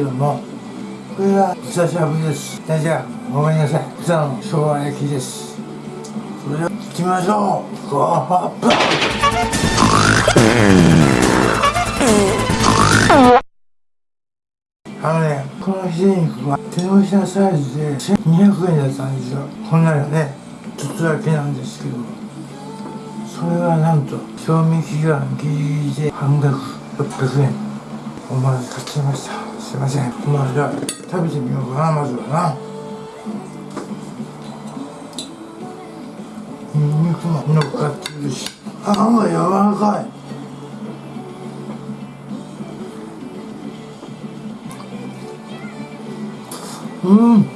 けどもこれは豚しゃぶですじゃあごめんなさい。豚の生姜焼きです。それでは行きましょう。ゴーホップあのねこのひき肉は手のひらサイズで1200円だったんですよ。こんなのねちょっとだけなんですけど。それがなんと賞味期限ギリギリで半額600円。思わず買っちゃいました。すいません。まあじゃあ食べてみようかなまずはな。ニンニクも乗っかってるし。あんが柔らかい。うん。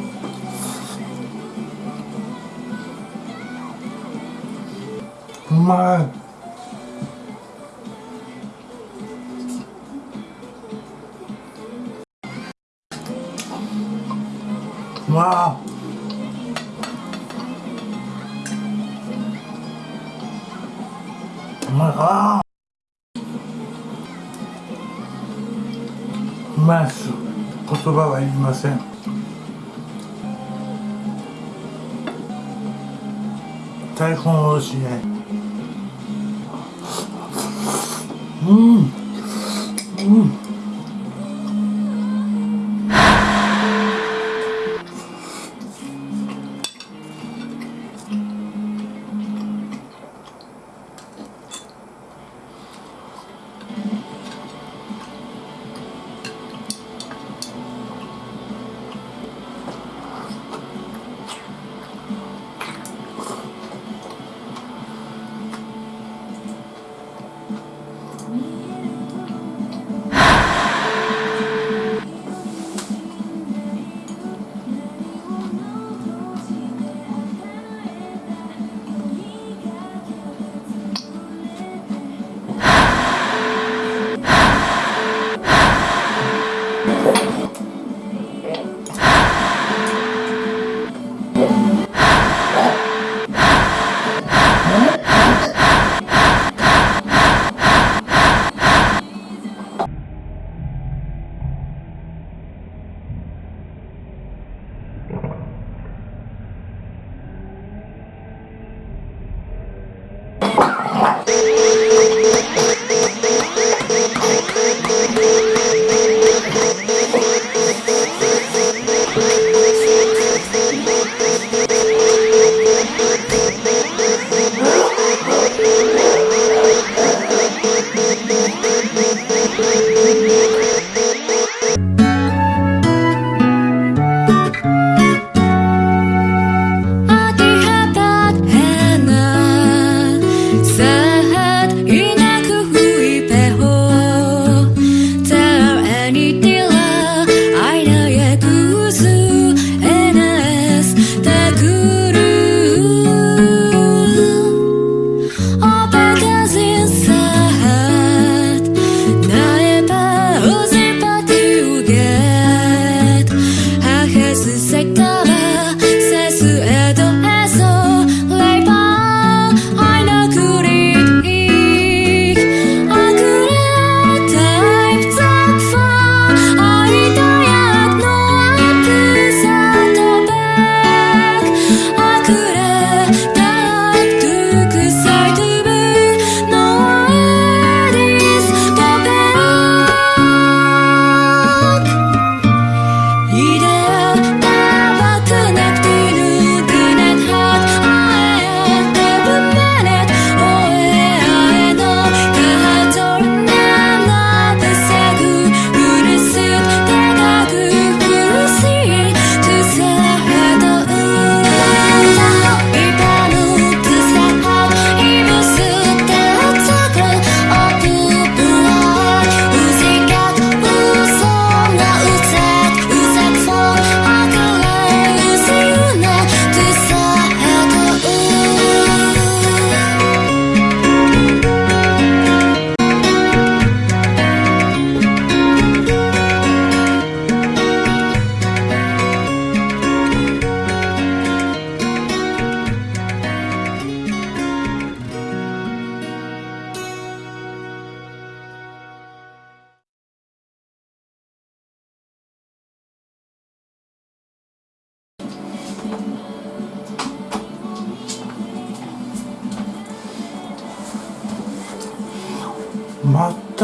うまい。まいっす。言葉はいりません。大根おろしねうん。うん。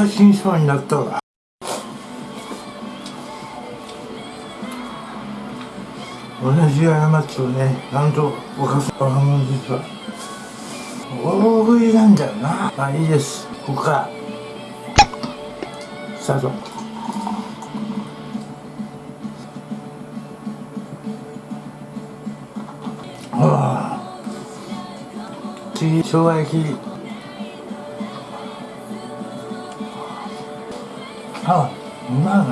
た死にそうになったわ。同じ過ちをねなんと犯す俺も実は。大食いなんだよな。まあいいです。ここから。スタート。ああ。次生姜焼きあうまいな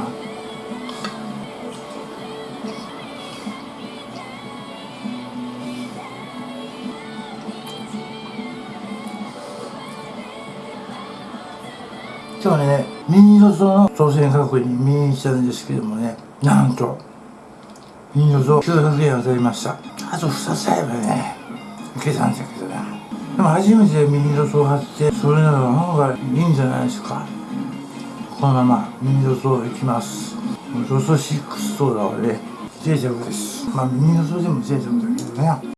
今日はねミニロゾの当選確認見に来たんですけどもねなんとミニロゾ900円当たりました。あと2つあればねいけたんだけどな。でも初めてミニロゾを貼ってそれならの方がいいんじゃないですか。このままミニドソいきます。ロソ6ソーダはね脆弱です。まあミニドソでも脆弱だけどね。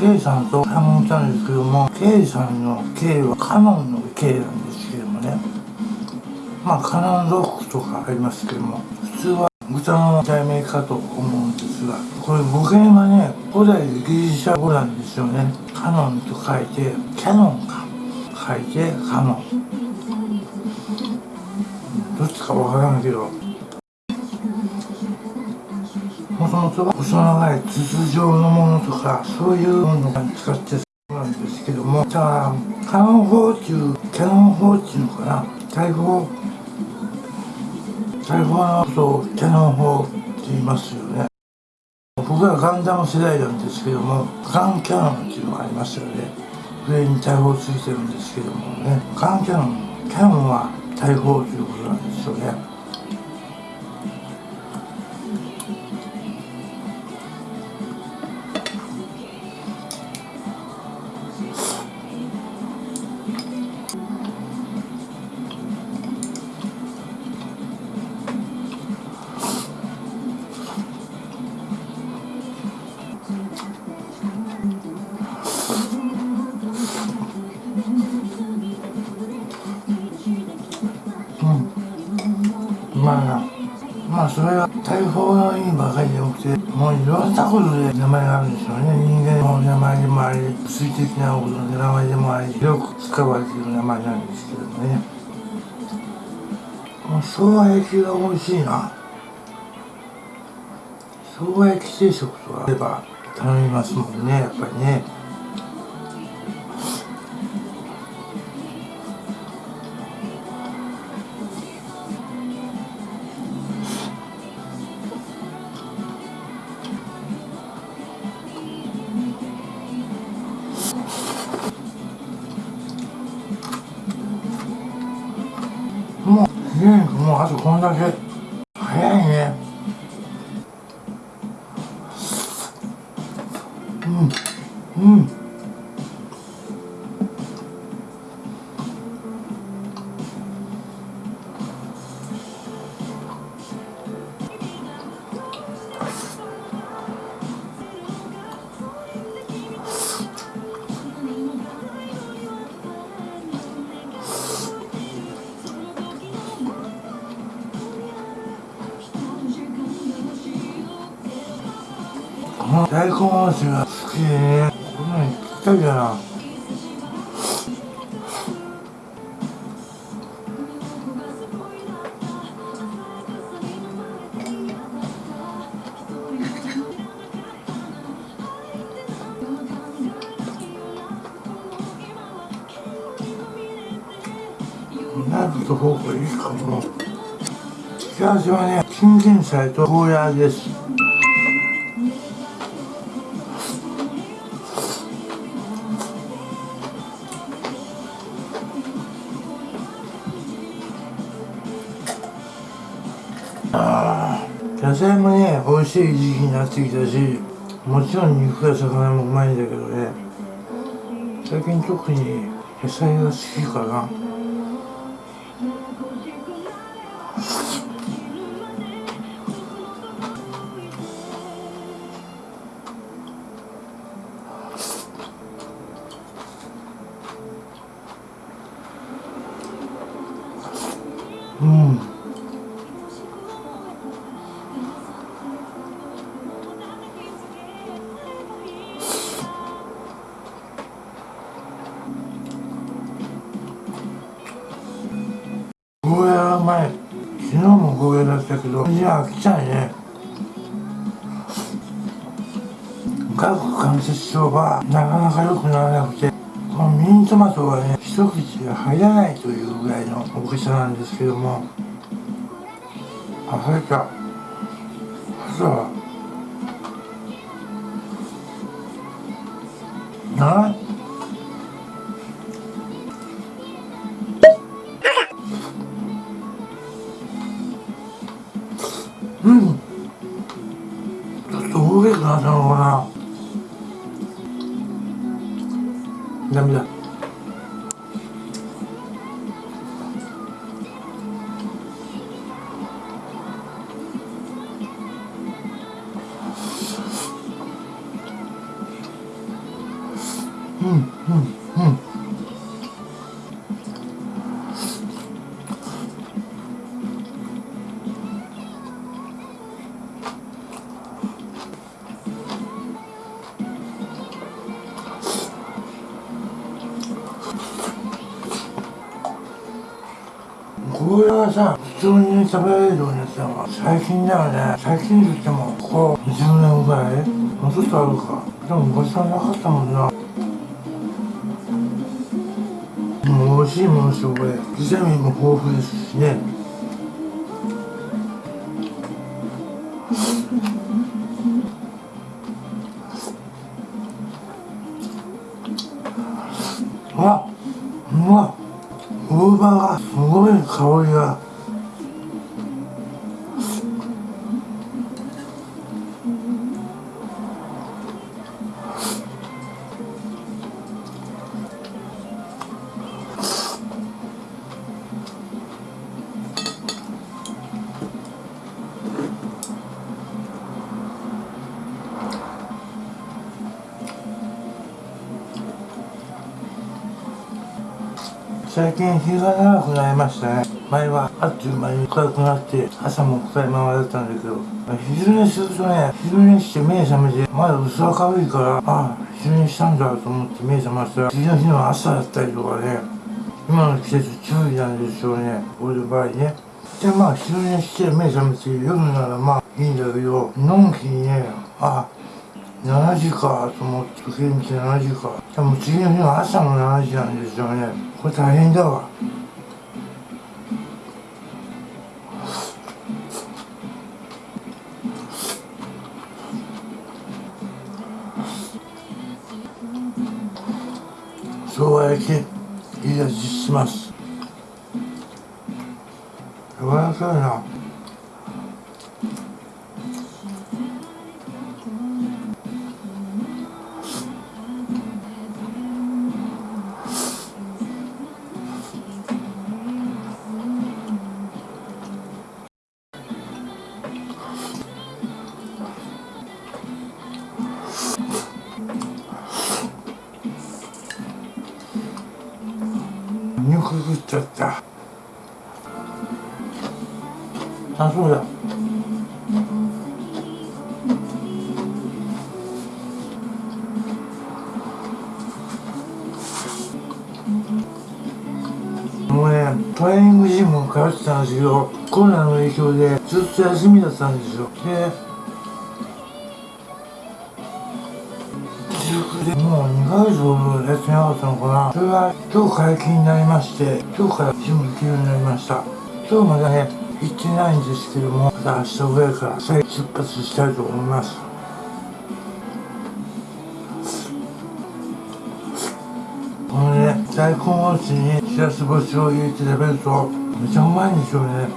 K さんと買い物したんですけども、K さんの K はカノンの K なんですけどもね、まあカノンロックとかありますけども、普通は豚の題名かと思うんですが、これ語源はね、古代ギリシャ語なんですよね。カノンと書いて、キャノンか。書いて、カノン。どっちかわからんけど、もともと細長い筒状のものとかそういうものを使ってそうなんですけどもじゃあカノン砲っていうキャノン砲っていうのかな？大砲大砲のことをキャノン砲って言いますよね。僕はガンダム世代なんですけどもガンキャノンっていうのがありますよね。上に大砲ついてるんですけどもね。ガンキャノンキャノンは大砲ということなんですよね。は大砲の意味ばかりじゃなくてもういろんなことで名前があるんですよね。人間の名前でもあり水的なことの名前でもありよく使われている名前なんですけどね。この生姜焼きが美味しいな。生姜焼き定食とかあれば頼みますもんねやっぱりね。うんもうあとこんだけ。大根おろしが好き。でねこんなにぴったりだな。ナイフとフォークいいかも。付け合わせはね金銀菜とゴーヤーです。菜もね美味しい時期になってきたしもちろん肉や魚もうまいんだけどね。最近特に野菜が好きかな。けど味は飽きちゃいね。顎関節症がなかなか良くならなくてこのミニトマトがね一口が入らないというぐらいの大きさなんですけどもあ入ったそう。なうに食べられるようになったのが最近だよね。最近といってもここ20年ぐらいもうちょっとあるか。でも昔はなかったもんな。もう美味しいものすよこれビタミンも豊富ですしね。あうまっ大葉がすごい香りが。最近日が長くなりましたね。前はあっという間に暗くなって朝も暗いままだったんだけど昼寝するとね昼寝して目覚めてまだ薄明るいからああ昼寝したんだと思って目覚ましたら次の日の朝だったりとかね今の季節注意なんでしょうね。俺の場合ね。でまあ昼寝して目覚めて夜ならまあいいんだけどのんきにねあ7時かと思って時計見て7時か。でも次の日の朝の7時なんですよね。これ大変だわ。生姜焼きいい味します。柔らかいな。トレーニングジム通ってたんですけどコロナの影響でずっと休みだったん。ですよで自粛でもう2ヶ月ほどやってなかったのかなそれが今日解禁になりまして今日からジム行けるようになりました今日まだね行ってないんですけどもまた明日ぐらいから再出発したいと思いますこのね大根おろしにしらす干しを入れて食べるとめちゃうまいんですよね。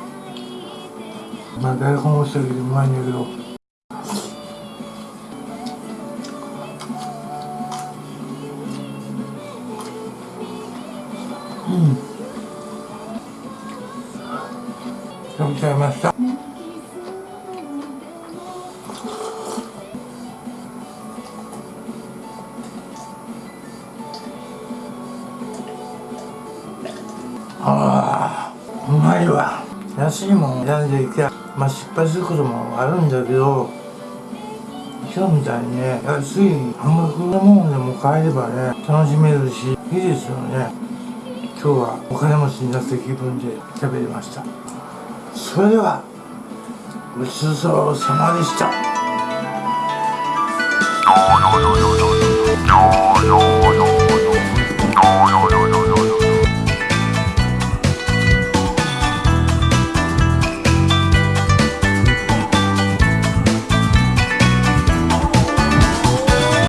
まあ大根おろしだけでうまいんだけど。うん。食べちゃいました。選んでいけまあ失敗することもあるんだけど今日みたいにね安い半額のもんでも買えればね楽しめるしいいですよね。今日はお金持ちになった気分で食べれました。それではごちそうさまでした。